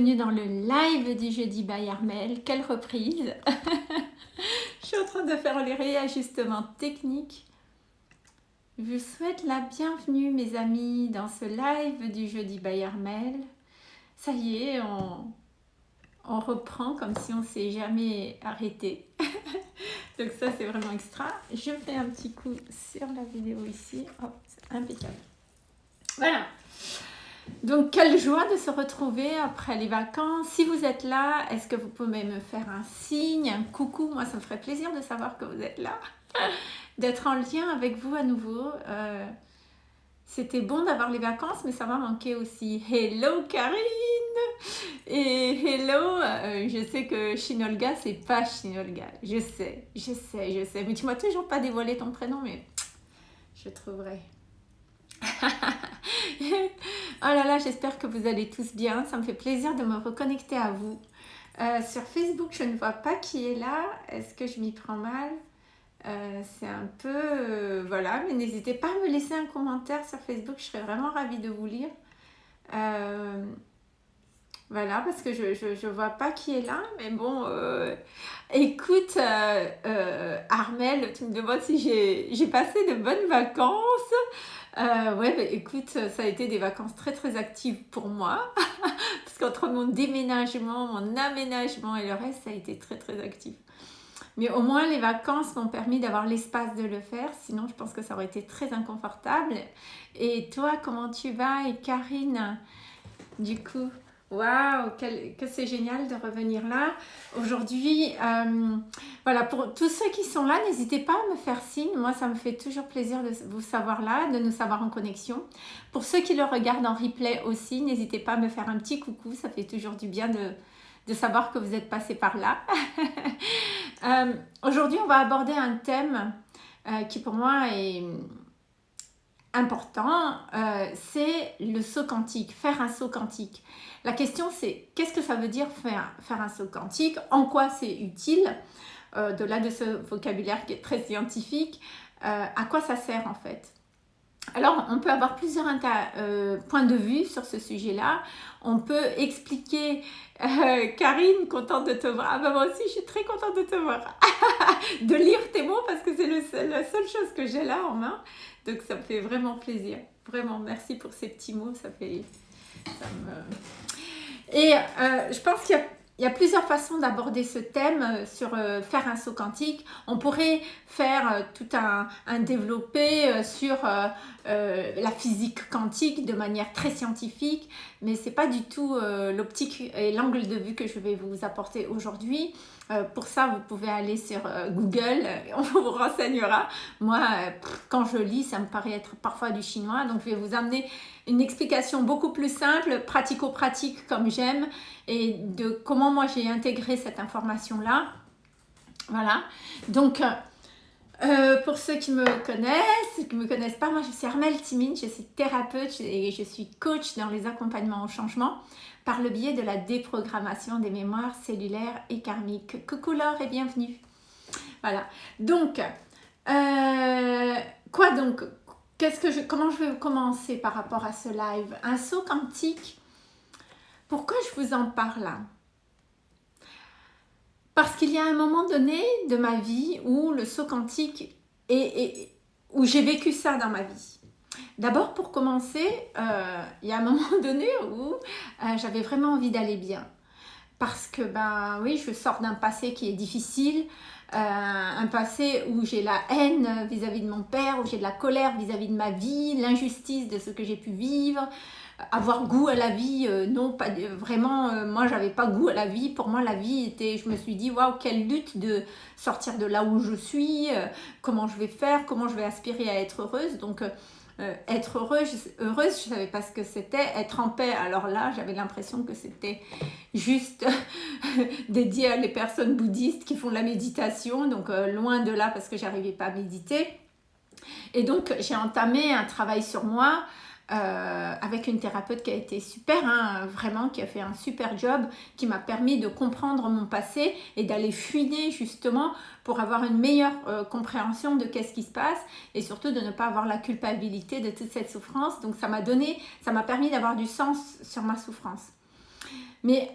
bienvenue dans le live du jeudi by. Quelle reprise Je suis en train de faire les réajustements techniques. Je vous souhaite la bienvenue mes amis dans ce live du jeudi by Armel. Ça y est, on, reprend comme si on s'est jamais arrêté. Donc ça c'est vraiment extra. Je fais un petit coup sur la vidéo ici. Hop, impeccable. Voilà. Donc, quelle joie de se retrouver après les vacances. Si vous êtes là, est-ce que vous pouvez me faire un signe, un coucou? Moi, ça me ferait plaisir de savoir que vous êtes là, d'être en lien avec vous à nouveau. Euh, c'était bon d'avoir les vacances, mais ça m'a manqué aussi. Hello Karine Et hello, euh, je sais que Shinolga, c'est pas Shinolga. Je sais, je sais, je sais. Mais tu m'as toujours pas dévoilé ton prénom, mais je trouverai. oh là là, j'espère que vous allez tous bien. Ça me fait plaisir de me reconnecter à vous. Euh, sur Facebook, je ne vois pas qui est là. Est-ce que je m'y prends mal? Euh, C'est un peu... Euh, voilà, mais n'hésitez pas à me laisser un commentaire sur Facebook. Je serais vraiment ravie de vous lire. Voilà, parce que je ne vois pas qui est là, mais bon, écoute, Armel, tu me demandes si j'ai passé de bonnes vacances. Euh, ouais, bah, écoute, ça a été des vacances très très actives pour moi. Parce qu'entre mon déménagement, mon aménagement et le reste, ça a été très très actif. Mais au moins, les vacances m'ont permis d'avoir l'espace de le faire. Sinon, je pense que ça aurait été très inconfortable. Et toi, comment tu vas? Et Karine, du coup? Waouh, que c'est génial de revenir là. Aujourd'hui, euh, voilà, pour tous ceux qui sont là, n'hésitez pas à me faire signe. Moi, ça me fait toujours plaisir de vous savoir là, de nous savoir en connexion. Pour ceux qui le regardent en replay aussi, n'hésitez pas à me faire un petit coucou. Ça fait toujours du bien de, de savoir que vous êtes passé par là. Euh, aujourd'hui, on va aborder un thème euh, qui pour moi est important, c'est le saut quantique, faire un saut quantique. La question c'est qu'est-ce que ça veut dire faire, faire un saut quantique? En quoi c'est utile? Euh, De-delà de ce vocabulaire qui est très scientifique, euh, à quoi ça sert en fait? Alors, on peut avoir plusieurs euh, points de vue sur ce sujet-là. On peut expliquer, Karine, contente de te voir. Ah bah moi aussi, je suis très contente de te voir. de lire tes mots parce que c'est la seule chose que j'ai là en main. Donc, ça me fait vraiment plaisir. Vraiment, merci pour ces petits mots. Ça fait... Et euh, je pense qu'il y a plusieurs façons d'aborder ce thème euh, sur euh, faire un saut quantique. On pourrait faire tout un, un développé sur la physique quantique de manière très scientifique, mais ce n'est pas du tout l'optique et l'angle de vue que je vais vous apporter aujourd'hui. Euh, pour ça, vous pouvez aller sur euh, Google, on vous renseignera. Moi, euh, quand je lis, ça me paraît être parfois du chinois, donc je vais vous amener une explication beaucoup plus simple, pratico-pratique comme j'aime, et de comment moi j'ai intégré cette information-là. Voilà, donc pour ceux qui me connaissent, qui ne me connaissent pas, moi je suis Armelle Timine, je suis thérapeute et je suis coach dans les accompagnements au changement par le biais de la déprogrammation des mémoires cellulaires et karmiques. Coucou Laure et bienvenue. Voilà, donc, euh, quoi donc? Qu'est-ce que je, Comment je vais commencer par rapport à ce live? Un saut quantique, pourquoi je vous en parle Parce qu'il y a un moment donné de ma vie où le saut quantique, est, où j'ai vécu ça dans ma vie. D'abord, pour commencer, euh, il y a un moment donné où euh, j'avais vraiment envie d'aller bien. Parce que, ben oui, je sors d'un passé qui est difficile, euh, un passé où j'ai la haine vis-à-vis de mon père, où j'ai de la colère vis-à-vis de ma vie, l'injustice de ce que j'ai pu vivre, avoir goût à la vie, non, pas vraiment, moi j'avais pas goût à la vie, pour moi la vie était, je me suis dit, waouh, quelle lutte de sortir de là où je suis, comment je vais faire, comment je vais aspirer à être heureuse, donc euh, être heureuse, heureuse, je savais pas ce que c'était. Être en paix, alors là, j'avais l'impression que c'était juste dédié à les personnes bouddhistes qui font la méditation. Donc, euh, loin de là, parce que j'arrivais pas à méditer. Et donc, j'ai entamé un travail sur moi euh, avec une thérapeute qui a été super, hein, vraiment, qui a fait un super job, qui m'a permis de comprendre mon passé et d'aller fuiner justement pour avoir une meilleure euh, compréhension de qu'est-ce qui se passe et surtout de ne pas avoir la culpabilité de toute cette souffrance. Donc ça m'a donné, ça m'a permis d'avoir du sens sur ma souffrance. Mais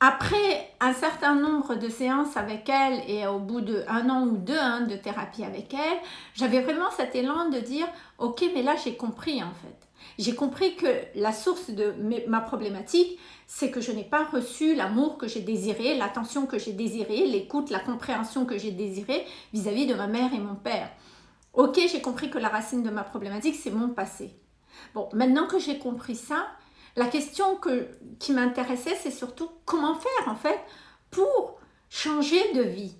après un certain nombre de séances avec elle et au bout d'un an ou deux hein, de thérapie avec elle, j'avais vraiment cet élan de dire « Ok, mais là j'ai compris en fait. J'ai compris que la source de ma problématique, c'est que je n'ai pas reçu l'amour que j'ai désiré, l'attention que j'ai désiré, l'écoute, la compréhension que j'ai désiré vis-à-vis de ma mère et mon père. Ok, j'ai compris que la racine de ma problématique, c'est mon passé. Bon, maintenant que j'ai compris ça, la question que, qui m'intéressait, c'est surtout comment faire en fait pour changer de vie.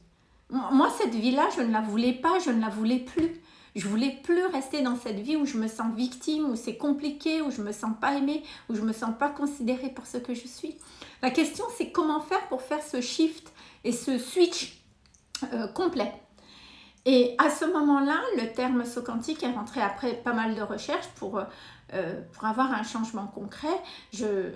Moi, cette vie-là, je ne la voulais pas, je ne la voulais plus. Je voulais plus rester dans cette vie où je me sens victime, où c'est compliqué, où je me sens pas aimée, où je me sens pas considérée pour ce que je suis. La question, c'est comment faire pour faire ce shift et ce switch euh, complet. Et à ce moment-là, le terme saut quantique est rentré après pas mal de recherches pour, euh, pour avoir un changement concret. Je,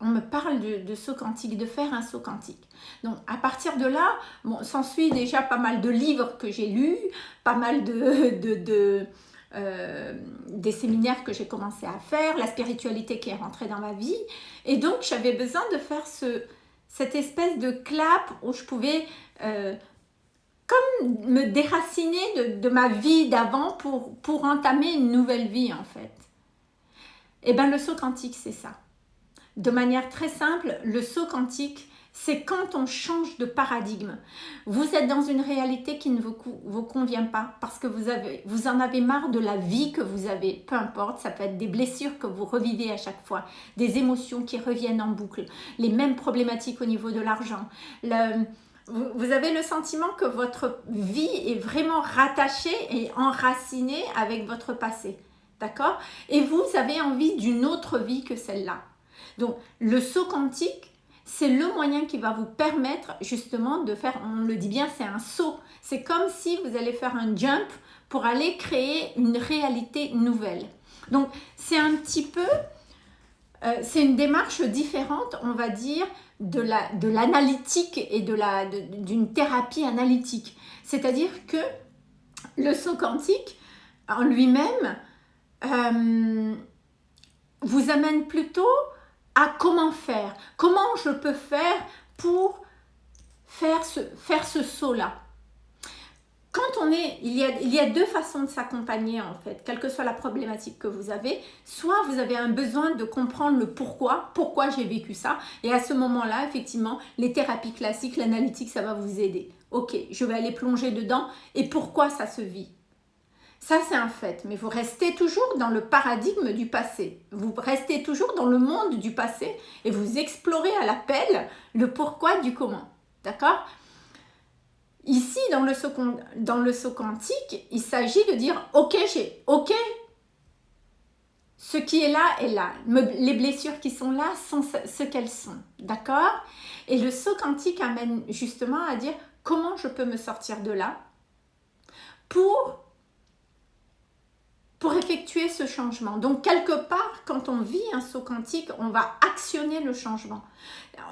on me parle de, de, saut quantique, de faire un saut quantique. Donc à partir de là, bon, s'ensuit déjà pas mal de livres que j'ai lus, pas mal de, de, euh, des séminaires que j'ai commencé à faire, la spiritualité qui est rentrée dans ma vie. Et donc j'avais besoin de faire ce, cette espèce de clap où je pouvais euh, comme me déraciner de, ma vie d'avant pour, pour entamer une nouvelle vie en fait. Et eh bien le saut quantique c'est ça. De manière très simple, le saut quantique c'est quand on change de paradigme. Vous êtes dans une réalité qui ne vous, convient pas parce que vous, vous en avez marre de la vie que vous avez, peu importe, ça peut être des blessures que vous revivez à chaque fois, des émotions qui reviennent en boucle, les mêmes problématiques au niveau de l'argent, vous avez le sentiment que votre vie est vraiment rattachée et enracinée avec votre passé. D'accord? Et vous avez envie d'une autre vie que celle-là. Donc, le saut quantique, c'est le moyen qui va vous permettre justement de faire, on le dit bien, c'est un saut. C'est comme si vous allez faire un jump pour aller créer une réalité nouvelle. Donc, c'est un petit peu, euh, c'est une démarche différente, on va dire, de l'analytique la, de et d'une de thérapie analytique. C'est-à-dire que le saut quantique en lui-même euh, vous amène plutôt comment faire, comment je peux faire pour faire ce, faire ce saut-là quand on est, il y a, il y a deux façons de s'accompagner en fait, quelle que soit la problématique que vous avez. Soit vous avez un besoin de comprendre le pourquoi, pourquoi j'ai vécu ça. Et à ce moment-là, effectivement, les thérapies classiques, l'analytique, ça va vous aider. Ok, je vais aller plonger dedans et pourquoi ça se vit. Ça, c'est un fait, mais vous restez toujours dans le paradigme du passé. Vous restez toujours dans le monde du passé et vous explorez à l'appel le pourquoi du comment. D'accord? Ici, dans le saut, dans quantique, il s'agit de dire « Ok, j'ai ok, ce qui est là est là. Les blessures qui sont là sont ce qu'elles sont. D'accord? Et le saut quantique amène justement à dire comment je peux me sortir de là pour, pour effectuer ce changement. Donc, quelque part, quand on vit un saut quantique, on va actionner le changement.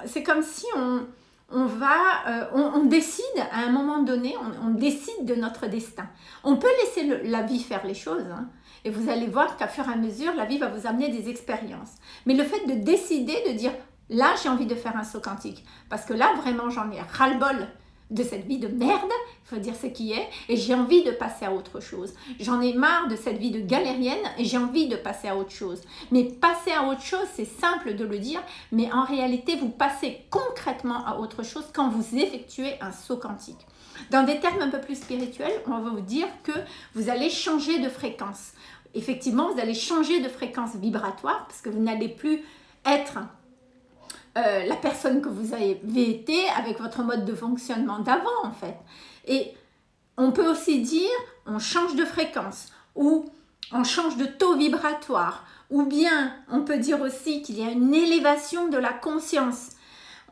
C'est comme si on, on va, euh, on, décide à un moment donné, on, décide de notre destin. On peut laisser la vie faire les choses, hein, et vous allez voir qu'à fur et à mesure, la vie va vous amener des expériences. Mais le fait de décider, de dire, là j'ai envie de faire un saut quantique, parce que là vraiment j'en ai ras-le-bol de cette vie de merde, il faut dire ce qui est, et j'ai envie de passer à autre chose. J'en ai marre de cette vie de galérienne et j'ai envie de passer à autre chose. Mais passer à autre chose, c'est simple de le dire, mais en réalité, vous passez concrètement à autre chose quand vous effectuez un saut quantique. Dans des termes un peu plus spirituels, on va vous dire que vous allez changer de fréquence. Effectivement, vous allez changer de fréquence vibratoire parce que vous n'allez plus être euh, la personne que vous avez été avec votre mode de fonctionnement d'avant en fait. Et on peut aussi dire on change de fréquence ou on change de taux vibratoire ou bien on peut dire aussi qu'il y a une élévation de la conscience.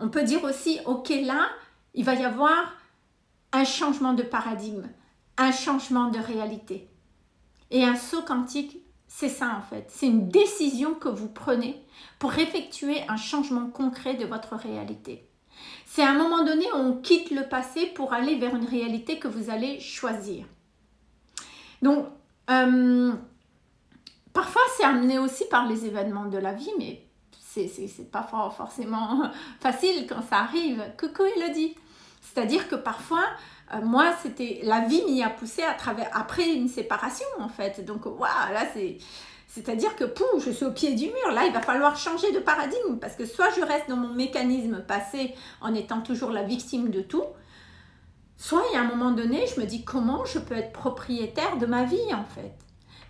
On peut dire aussi ok là il va y avoir un changement de paradigme, un changement de réalité. Et un saut quantique c'est ça en fait, c'est une décision que vous prenez pour effectuer un changement concret de votre réalité. C'est à un moment donné on quitte le passé pour aller vers une réalité que vous allez choisir. Donc, euh, parfois c'est amené aussi par les événements de la vie, mais c'est pas forcément facile quand ça arrive. Coucou Elodie C'est-à-dire que parfois, moi, c'était la vie m'y a poussé à travers, après une séparation en fait. Donc, waouh, là, c'est... C'est-à-dire que, pou, je suis au pied du mur. Là, il va falloir changer de paradigme parce que soit je reste dans mon mécanisme passé en étant toujours la victime de tout, soit il y a un moment donné, je me dis comment je peux être propriétaire de ma vie en fait.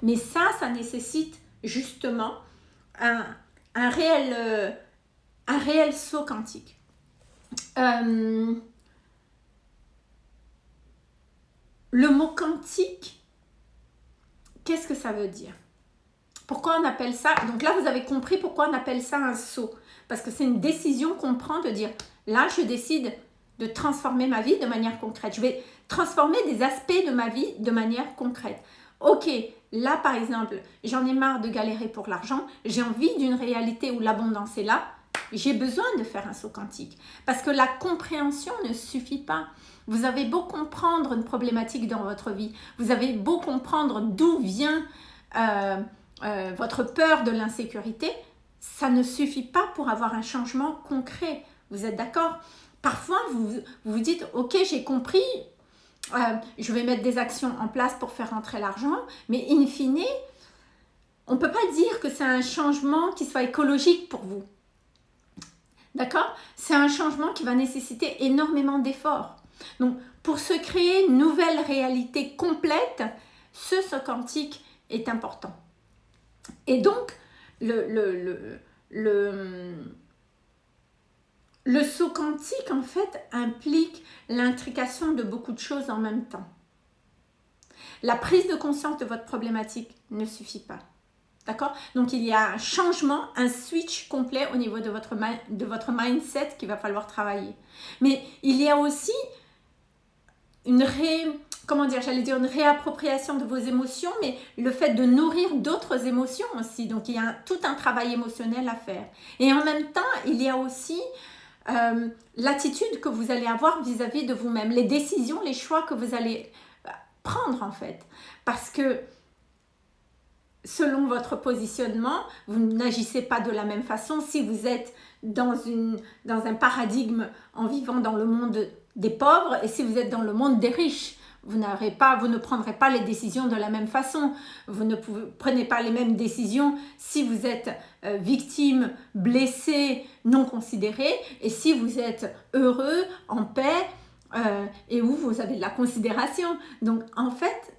Mais ça, ça nécessite justement un, réel, euh, réel saut quantique. Euh, le mot quantique, qu'est-ce que ça veut dire? Pourquoi on appelle ça? Donc là, vous avez compris pourquoi on appelle ça un saut. Parce que c'est une décision qu'on prend de dire, là, je décide de transformer ma vie de manière concrète. Je vais transformer des aspects de ma vie de manière concrète. Ok, là par exemple, j'en ai marre de galérer pour l'argent, j'ai envie d'une réalité où l'abondance est là, j'ai besoin de faire un saut quantique. Parce que la compréhension ne suffit pas. Vous avez beau comprendre une problématique dans votre vie, vous avez beau comprendre d'où vient euh, euh, votre peur de l'insécurité, ça ne suffit pas pour avoir un changement concret. Vous êtes d'accord? Parfois, vous, vous dites, ok, j'ai compris, euh, je vais mettre des actions en place pour faire rentrer l'argent, mais in fine, on ne peut pas dire que c'est un changement qui soit écologique pour vous. D'accord? C'est un changement qui va nécessiter énormément d'efforts. Donc, pour se créer une nouvelle réalité complète, ce saut quantique est important. Et donc, le, le, saut quantique, en fait, implique l'intrication de beaucoup de choses en même temps. La prise de conscience de votre problématique ne suffit pas. D'accord? Donc, il y a un changement, un switch complet au niveau de votre, de votre mindset qu'il va falloir travailler. Mais il y a aussi une comment dire, j'allais dire une réappropriation de vos émotions, mais le fait de nourrir d'autres émotions aussi. Donc, il y a tout un travail émotionnel à faire. Et en même temps, il y a aussi euh, l'attitude que vous allez avoir vis-à-vis de vous-même, les décisions, les choix que vous allez euh, prendre en fait. Parce que selon votre positionnement, vous n'agissez pas de la même façon si vous êtes dans, une, dans un paradigme en vivant dans le monde des pauvres et si vous êtes dans le monde des riches. Vous, pas, vous ne prendrez pas les décisions de la même façon. Vous ne prenez pas les mêmes décisions si vous êtes euh, victime, blessé, non considéré et si vous êtes heureux, en paix euh, et où vous avez de la considération. Donc en fait,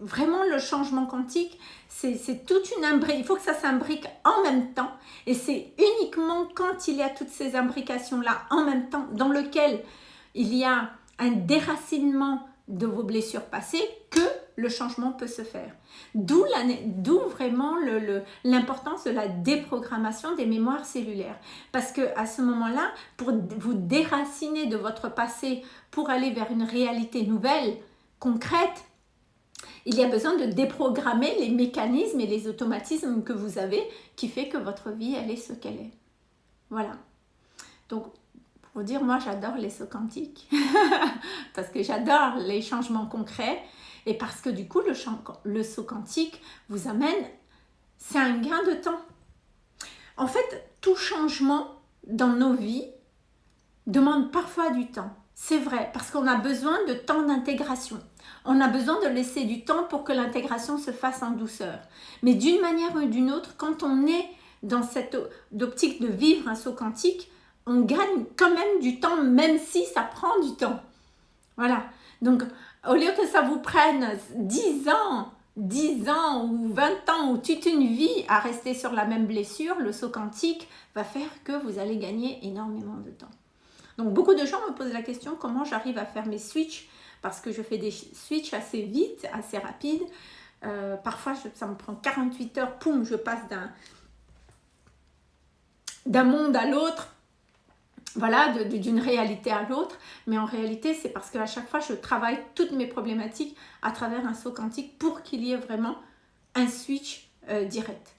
vraiment le changement quantique, c'est toute une imbrique. Il faut que ça s'imbrique en même temps et c'est uniquement quand il y a toutes ces imbrications-là en même temps dans lequel il y a un déracinement de vos blessures passées que le changement peut se faire. D'où vraiment l'importance de la déprogrammation des mémoires cellulaires. Parce que à ce moment-là, pour vous déraciner de votre passé pour aller vers une réalité nouvelle, concrète, il y a besoin de déprogrammer les mécanismes et les automatismes que vous avez qui fait que votre vie, elle est ce qu'elle est. Voilà. Donc, pour dire, moi j'adore les sauts quantiques parce que j'adore les changements concrets et parce que du coup le, le saut quantique vous amène, c'est un gain de temps. En fait, tout changement dans nos vies demande parfois du temps. C'est vrai, parce qu'on a besoin de temps d'intégration. On a besoin de laisser du temps pour que l'intégration se fasse en douceur. Mais d'une manière ou d'une autre, quand on est dans cette optique de vivre un saut quantique, on gagne quand même du temps, même si ça prend du temps. Voilà. Donc, au lieu que ça vous prenne 10 ans, 10 ans ou 20 ans ou toute une vie à rester sur la même blessure, le saut quantique va faire que vous allez gagner énormément de temps. Donc, beaucoup de gens me posent la question comment j'arrive à faire mes switches parce que je fais des switches assez vite, assez rapides. Euh, parfois, ça me prend 48 heures, poum, je passe d'un monde à l'autre voilà, d'une réalité à l'autre. Mais en réalité, c'est parce qu'à chaque fois, je travaille toutes mes problématiques à travers un saut quantique pour qu'il y ait vraiment un switch euh, direct.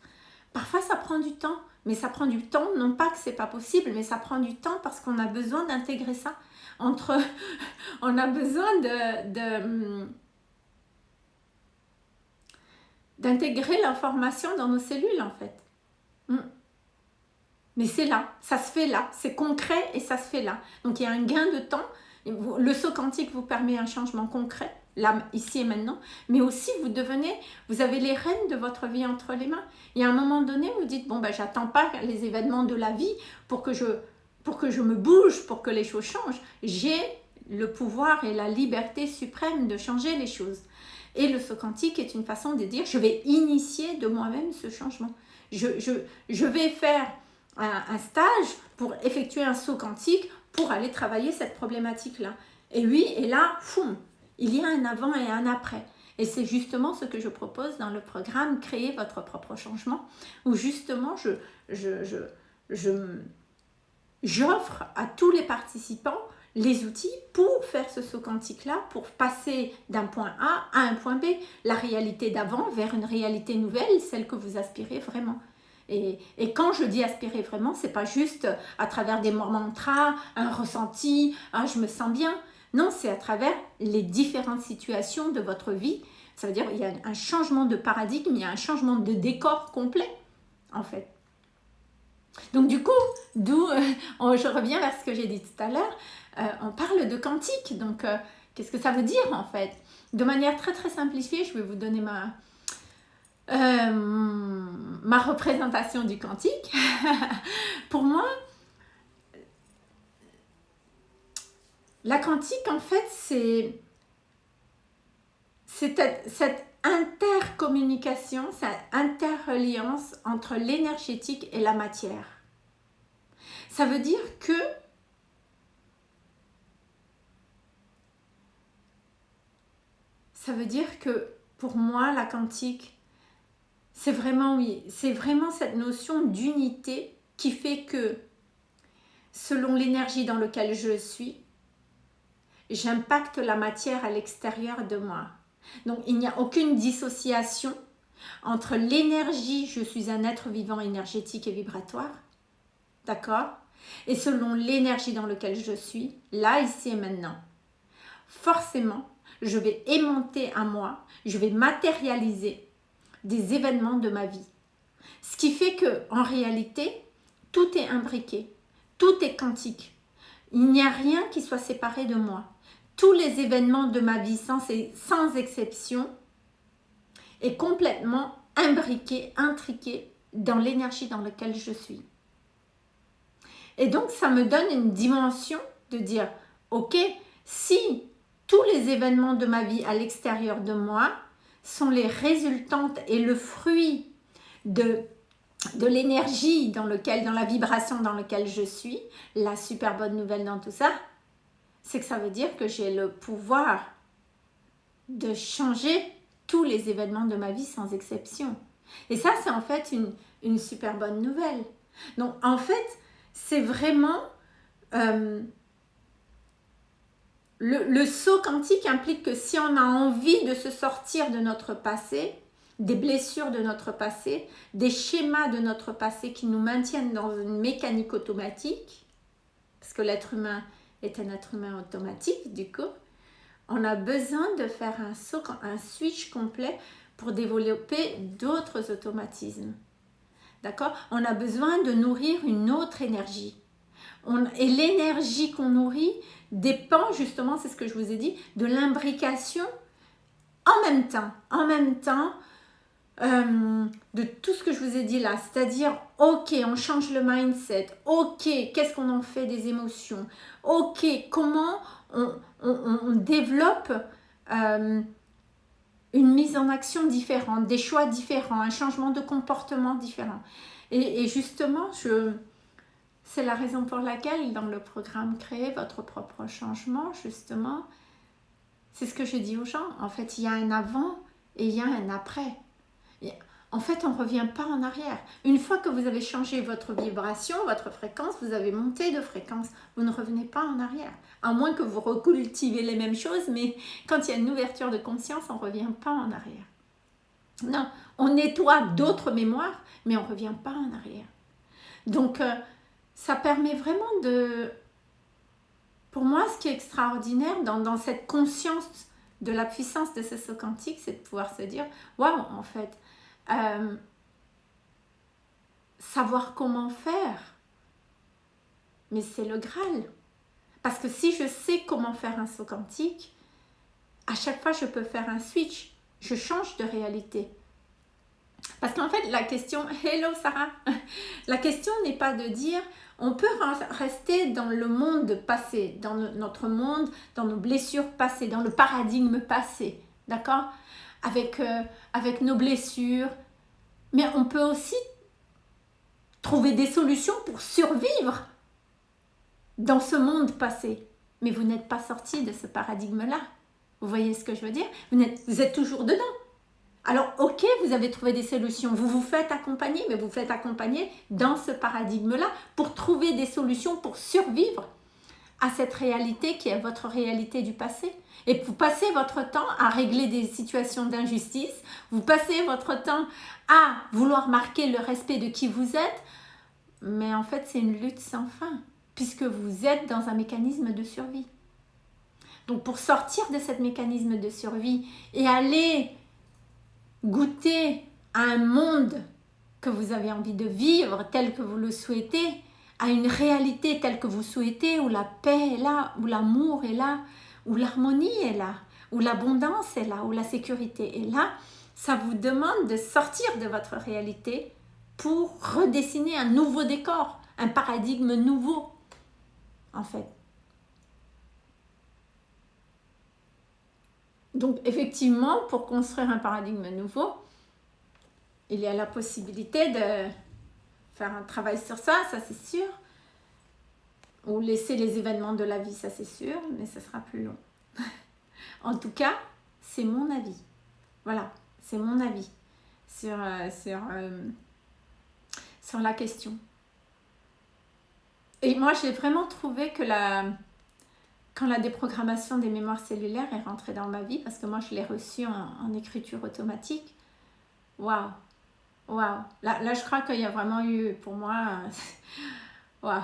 Parfois, ça prend du temps, mais ça prend du temps, non pas que c'est pas possible, mais ça prend du temps parce qu'on a besoin d'intégrer ça. On a besoin de, d'intégrer l'information dans nos cellules, en fait. Hmm. Mais c'est là, ça se fait là, c'est concret et ça se fait là. Donc il y a un gain de temps. Le saut quantique vous permet un changement concret, là, ici et maintenant. Mais aussi, vous devenez, vous avez les rênes de votre vie entre les mains. Y a un moment donné, vous dites, bon, ben, j'attends pas les événements de la vie pour que je, pour que je me bouge, pour que les choses changent. J'ai le pouvoir et la liberté suprême de changer les choses. Et le saut quantique est une façon de dire, je vais initier de moi-même ce changement. Je, vais faire un, stage pour effectuer un saut quantique pour aller travailler cette problématique-là. Et oui, et là, il y a un avant et un après. Et c'est justement ce que je propose dans le programme Créer votre propre changement, où justement je, je, je, je j'offre à tous les participants les outils pour faire ce saut quantique-là, pour passer d'un point A à un point B, la réalité d'avant vers une réalité nouvelle, celle que vous aspirez vraiment. Et, quand je dis aspirer vraiment, c'est pas juste à travers des mantras, un ressenti, ah, je me sens bien. Non, c'est à travers les différentes situations de votre vie. Ça veut dire qu'il y a un changement de paradigme, il y a un changement de décor complet, en fait. Donc du coup, d'où euh, je reviens vers ce que j'ai dit tout à l'heure, euh, on parle de quantique. Donc, euh, qu'est-ce que ça veut dire en fait? De manière très très simplifiée, je vais vous donner ma, ma représentation du quantique. Pour moi, la quantique, en fait, c'est cette intercommunication, cette interreliance entre l'énergétique et la matière. Ça veut dire que ça veut dire que pour moi, la quantique, c'est vraiment, oui, c'est vraiment cette notion d'unité qui fait que selon l'énergie dans laquelle je suis, j'impacte la matière à l'extérieur de moi. Donc, il n'y a aucune dissociation entre l'énergie, je suis un être vivant énergétique et vibratoire, d'accord? Et selon l'énergie dans laquelle je suis, là, ici et maintenant. Forcément, je vais aimanter à moi, je vais matérialiser des événements de ma vie. Ce qui fait que en réalité, tout est imbriqué, tout est quantique. Il n'y a rien qui soit séparé de moi. Tous les événements de ma vie, sans, exception, est complètement imbriqué, intriqué dans l'énergie dans laquelle je suis. Et donc, ça me donne une dimension de dire, ok, si tous les événements de ma vie à l'extérieur de moi sont les résultantes et le fruit de, de l'énergie dans lequel, dans la vibration dans laquelle je suis. La super bonne nouvelle dans tout ça, c'est que ça veut dire que j'ai le pouvoir de changer tous les événements de ma vie sans exception. Et ça, c'est en fait une, une, super bonne nouvelle. Donc, en fait, c'est vraiment... Euh, le, saut quantique implique que si on a envie de se sortir de notre passé, des blessures de notre passé, des schémas de notre passé qui nous maintiennent dans une mécanique automatique, parce que l'être humain est un être humain automatique du coup, on a besoin de faire un saut, un switch complet pour développer d'autres automatismes. D'accord? On a besoin de nourrir une autre énergie. et l'énergie qu'on nourrit, dépend justement, c'est ce que je vous ai dit, de l'imbrication en même temps, en même temps euh, de tout ce que je vous ai dit là, c'est-à-dire, ok, on change le mindset, ok, qu'est-ce qu'on en fait des émotions, ok, comment on, développe euh, une mise en action différente, des choix différents, un changement de comportement différent. et justement, je, c'est la raison pour laquelle dans le programme Créer votre propre changement, justement, c'est ce que je dis aux gens. En fait, il y a un avant et il y a un après. En fait, on ne revient pas en arrière. Une fois que vous avez changé votre vibration, votre fréquence, vous avez monté de fréquence, vous ne revenez pas en arrière. À moins que vous recultivez les mêmes choses, mais quand il y a une ouverture de conscience, on ne revient pas en arrière. Non, on nettoie d'autres mémoires, mais on ne revient pas en arrière. Donc, euh, ça permet vraiment de... Pour moi, ce qui est extraordinaire dans, cette conscience de la puissance de ce saut quantique, c'est de pouvoir se dire, waouh, en fait, euh, savoir comment faire. Mais c'est le Graal. Parce que si je sais comment faire un saut quantique, à chaque fois je peux faire un switch, je change de réalité. Parce qu'en fait, la question, hello Sarah, la question n'est pas de dire, on peut rester dans le monde passé, dans notre monde, dans nos blessures passées, dans le paradigme passé, d'accord? Avec, euh, avec nos blessures, mais on peut aussi trouver des solutions pour survivre dans ce monde passé. Mais vous n'êtes pas sorti de ce paradigme-là. Vous voyez ce que je veux dire? Vous, vous êtes toujours dedans. Alors, ok, vous avez trouvé des solutions, vous vous faites accompagner, mais vous vous faites accompagner dans ce paradigme-là pour trouver des solutions pour survivre à cette réalité qui est votre réalité du passé. Et vous passez votre temps à régler des situations d'injustice, vous passez votre temps à vouloir marquer le respect de qui vous êtes, mais en fait c'est une lutte sans fin, puisque vous êtes dans un mécanisme de survie. Donc pour sortir de ce mécanisme de survie et aller goûter à un monde que vous avez envie de vivre tel que vous le souhaitez, à une réalité telle que vous souhaitez, où la paix est là, où l'amour est là, où l'harmonie est là, où l'abondance est là, où la sécurité est là, ça vous demande de sortir de votre réalité pour redessiner un nouveau décor, un paradigme nouveau, en fait. Donc, effectivement, pour construire un paradigme nouveau, il y a la possibilité de faire un travail sur ça, ça c'est sûr. Ou laisser les événements de la vie, ça c'est sûr, mais ça sera plus long. en tout cas, c'est mon avis. Voilà, c'est mon avis sur, euh, euh, sur la question. Et moi, j'ai vraiment trouvé que la, quand la déprogrammation des mémoires cellulaires est rentrée dans ma vie, parce que moi, je l'ai reçue en, écriture automatique, waouh, waouh. Là, je crois qu'il y a vraiment eu, pour moi, waouh.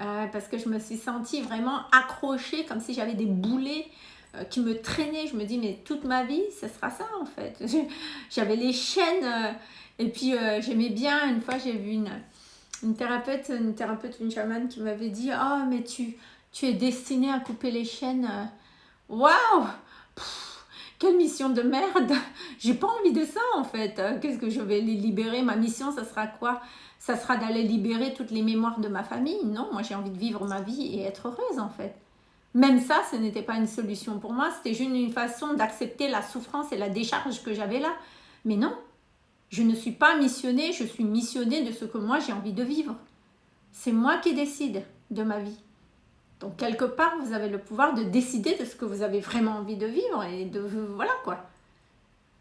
Euh, parce que je me suis sentie vraiment accrochée, comme si j'avais des boulets euh, qui me traînaient. Je me dis, mais toute ma vie, ce sera ça, en fait. J'avais les chaînes... Euh, et puis euh, j'aimais bien, une fois j'ai vu une, thérapeute, une thérapeute, une chamane qui m'avait dit « Oh mais tu, tu es destinée à couper les chaînes. Waouh Quelle mission de merde? J'ai pas envie de ça en fait. Qu'est-ce que je vais les libérer? Ma mission, ça sera quoi? Ça sera d'aller libérer toutes les mémoires de ma famille? Non, moi j'ai envie de vivre ma vie et être heureuse en fait. Même ça, ce n'était pas une solution pour moi. C'était juste une façon d'accepter la souffrance et la décharge que j'avais là. Mais non, je ne suis pas missionnée, je suis missionnée de ce que moi j'ai envie de vivre. C'est moi qui décide de ma vie. Donc quelque part, vous avez le pouvoir de décider de ce que vous avez vraiment envie de vivre et de voilà quoi.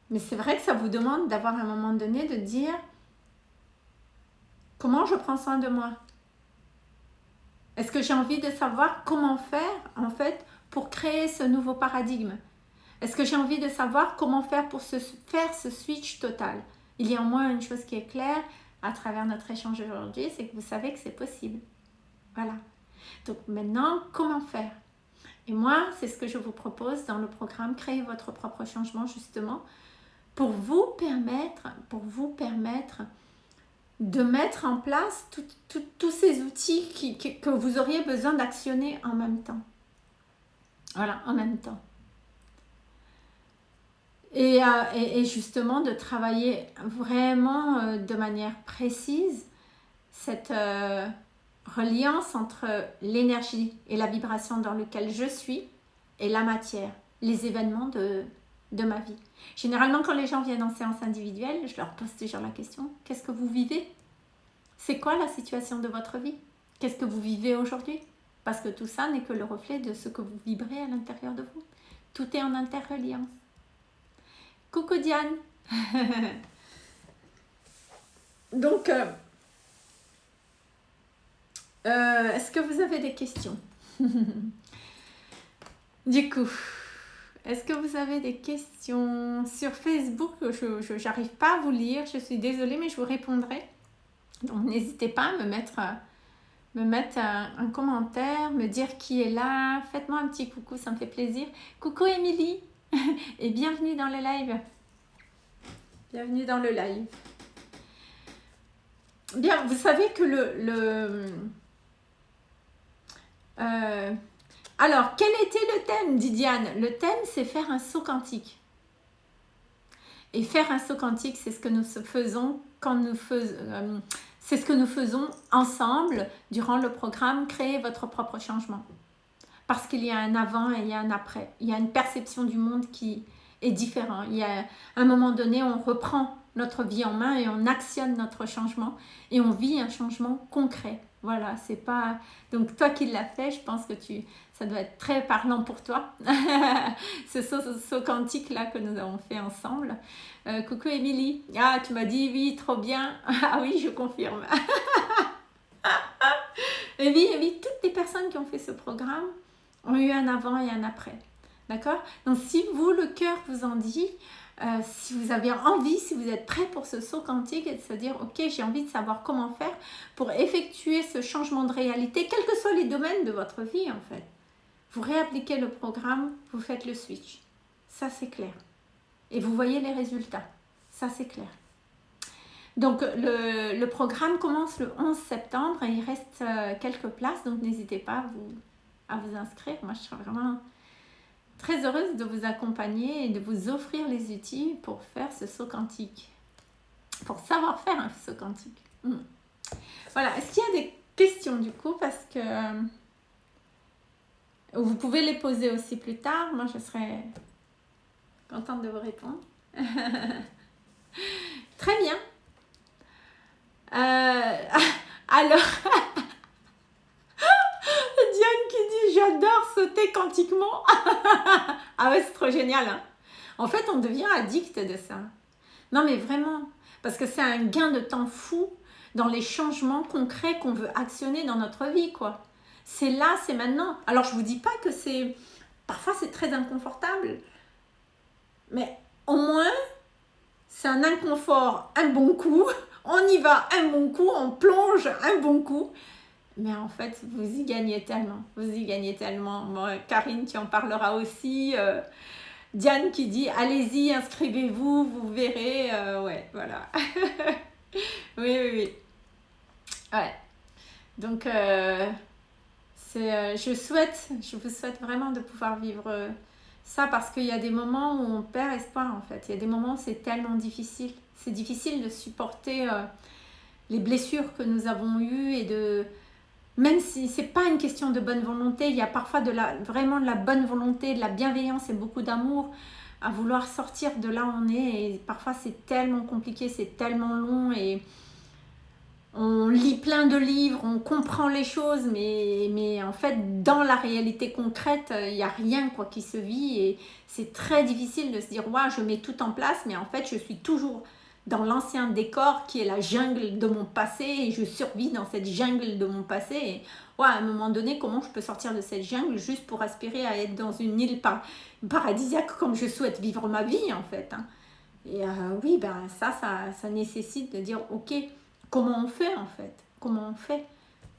Mais c'est vrai que ça vous demande d'avoir un moment donné de dire comment je prends soin de moi? Est-ce que j'ai envie de savoir comment faire en fait pour créer ce nouveau paradigme? Est-ce que j'ai envie de savoir comment faire pour se, faire ce switch total? Il y a au moins une chose qui est claire à travers notre échange aujourd'hui, c'est que vous savez que c'est possible. Voilà. Donc maintenant, comment faire? Et moi, c'est ce que je vous propose dans le programme Créer votre propre changement, justement, pour vous permettre, pour vous permettre de mettre en place tous ces outils que vous auriez besoin d'actionner en même temps. Voilà, en même temps. Euh, et, justement de travailler vraiment euh, de manière précise cette euh, reliance entre l'énergie et la vibration dans laquelle je suis et la matière, les événements de, de ma vie. Généralement, quand les gens viennent en séance individuelle, je leur pose toujours la question, qu'est-ce que vous vivez? C'est quoi la situation de votre vie? Qu'est-ce que vous vivez aujourd'hui? Parce que tout ça n'est que le reflet de ce que vous vibrez à l'intérieur de vous. Tout est en interreliance. Coucou Diane Donc, euh, euh, est-ce que vous avez des questions? Du coup, est-ce que vous avez des questions sur Facebook? Je n'arrive pas à vous lire, je suis désolée, mais je vous répondrai. Donc, n'hésitez pas à me mettre, me mettre un, un, commentaire, me dire qui est là. Faites-moi un petit coucou, ça me fait plaisir. Coucou Émilie et bienvenue dans le live. Bienvenue dans le live. Bien, vous savez que le, Euh, alors, quel était le thème, dit Diane? Le thème, c'est faire un saut quantique. Et faire un saut quantique, c'est ce que nous faisons quand nous faisons... Euh, c'est ce que nous faisons ensemble durant le programme Créer votre propre changement. Parce qu'il y a un avant et il y a un après. Il y a une perception du monde qui est différente. Il y a un moment donné, on reprend notre vie en main et on actionne notre changement et on vit un changement concret. Voilà, c'est pas... Donc toi qui l'as fait, je pense que tu... ça doit être très parlant pour toi. ce saut, quantique là que nous avons fait ensemble. Euh, coucou Émilie. Ah, tu m'as dit oui, trop bien. ah oui, je confirme. et oui, oui, toutes les personnes qui ont fait ce programme ont eu un avant et un après. D'accord? Donc si vous, le cœur vous en dit, euh, si vous avez envie, si vous êtes prêt pour ce saut quantique et de se dire, ok, j'ai envie de savoir comment faire pour effectuer ce changement de réalité, quels que soient les domaines de votre vie en fait. Vous réappliquez le programme, vous faites le switch. Ça, c'est clair. Et vous voyez les résultats. Ça, c'est clair. Donc, le, programme commence le 11 septembre et il reste euh, quelques places. Donc, n'hésitez pas à vous, à vous inscrire. Moi, je serais vraiment très heureuse de vous accompagner et de vous offrir les outils pour faire ce saut quantique. Pour savoir faire un saut quantique. Hmm. Voilà, est-ce qu'il y a des questions du coup? Parce que euh, vous pouvez les poser aussi plus tard. Moi, je serais contente de vous répondre. Très bien. Euh, alors, j'adore sauter quantiquement. ah ouais, c'est trop génial. Hein. en fait, on devient addict de ça. Non, mais vraiment. Parce que c'est un gain de temps fou dans les changements concrets qu'on veut actionner dans notre vie, quoi. C'est là, c'est maintenant. Alors, je vous dis pas que c'est... Parfois, c'est très inconfortable. Mais au moins, c'est un inconfort un bon coup. On y va un bon coup, on plonge un bon coup. Mais en fait, vous y gagnez tellement. Vous y gagnez tellement. Karine, tu en parleras aussi. Euh, Diane qui dit allez-y, inscrivez-vous, vous verrez. Euh, ouais, voilà. oui, oui, oui. Ouais. Donc, euh, je souhaite, je vous souhaite vraiment de pouvoir vivre ça parce qu'il y a des moments où on perd espoir en fait. Il y a des moments où c'est tellement difficile. C'est difficile de supporter les blessures que nous avons eues et de même si ce n'est pas une question de bonne volonté, il y a parfois de la, vraiment de la bonne volonté, de la bienveillance et beaucoup d'amour à vouloir sortir de là où on est. Parfois, c'est tellement compliqué, c'est tellement long et on lit plein de livres, on comprend les choses, mais, en fait, dans la réalité concrète, il n'y a rien quoi qui se vit et c'est très difficile de se dire « ouais, je mets tout en place », mais en fait, je suis toujours dans l'ancien décor qui est la jungle de mon passé et je survis dans cette jungle de mon passé. Ouais, à un moment donné, comment je peux sortir de cette jungle juste pour aspirer à être dans une île paradisiaque comme je souhaite vivre ma vie en fait. Hein. Et euh, oui, ben ça, ça, ça, nécessite de dire ok, comment on fait en fait? Comment on fait?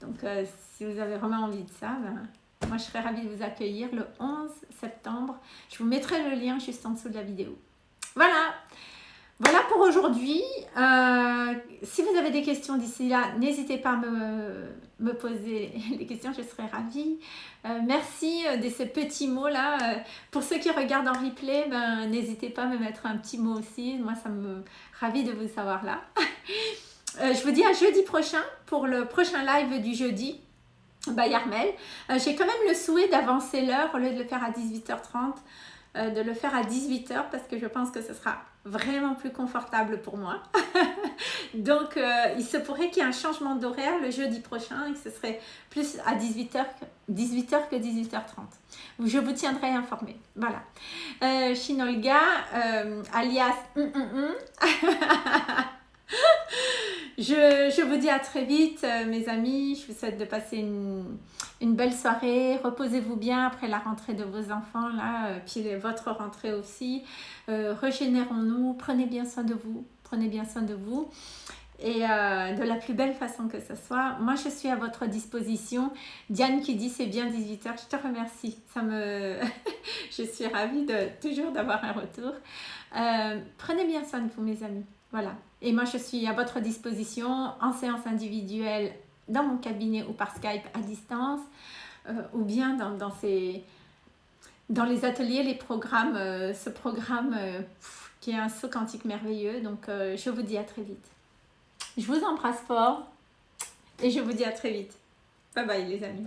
Donc euh, si vous avez vraiment envie de ça, ben, moi je serais ravie de vous accueillir le 11 septembre. Je vous mettrai le lien juste en dessous de la vidéo. Voilà voilà pour aujourd'hui. Euh, si vous avez des questions d'ici là, n'hésitez pas à me, poser les questions, je serai ravie. Euh, merci euh, de ces petits mots-là. Pour ceux qui regardent en replay, ben, n'hésitez pas à me mettre un petit mot aussi. Moi, ça me ravit de vous savoir là. je vous dis à jeudi prochain pour le prochain live du jeudi. Bah, Yarmel. J'ai quand même le souhait d'avancer l'heure au lieu de le faire à 18h30, de le faire à 18h parce que je pense que ce sera vraiment plus confortable pour moi. Donc, euh, il se pourrait qu'il y ait un changement d'horaire le jeudi prochain et que ce serait plus à 18h, 18h que 18h30. Je vous tiendrai informé. Voilà. Euh, Shinolga, euh, alias... Hum. je, vous dis à très vite, mes amis. Je vous souhaite de passer une, une belle soirée. Reposez-vous bien après la rentrée de vos enfants, là, euh, puis votre rentrée aussi. Euh, régénérons-nous, prenez bien soin de vous, prenez bien soin de vous. Et euh, de la plus belle façon que ce soit. Moi, je suis à votre disposition. Diane qui dit c'est bien 18h, je te remercie. Ça me... je suis ravie de toujours d'avoir un retour. prenez bien soin de vous, mes amis. Voilà. Et moi, je suis à votre disposition en séance individuelle dans mon cabinet ou par Skype à distance. ou bien dans, ces, dans les ateliers, les programmes, ce programme qui est un saut quantique merveilleux. Donc, je vous dis à très vite. Je vous embrasse fort et je vous dis à très vite. Bye bye les amis.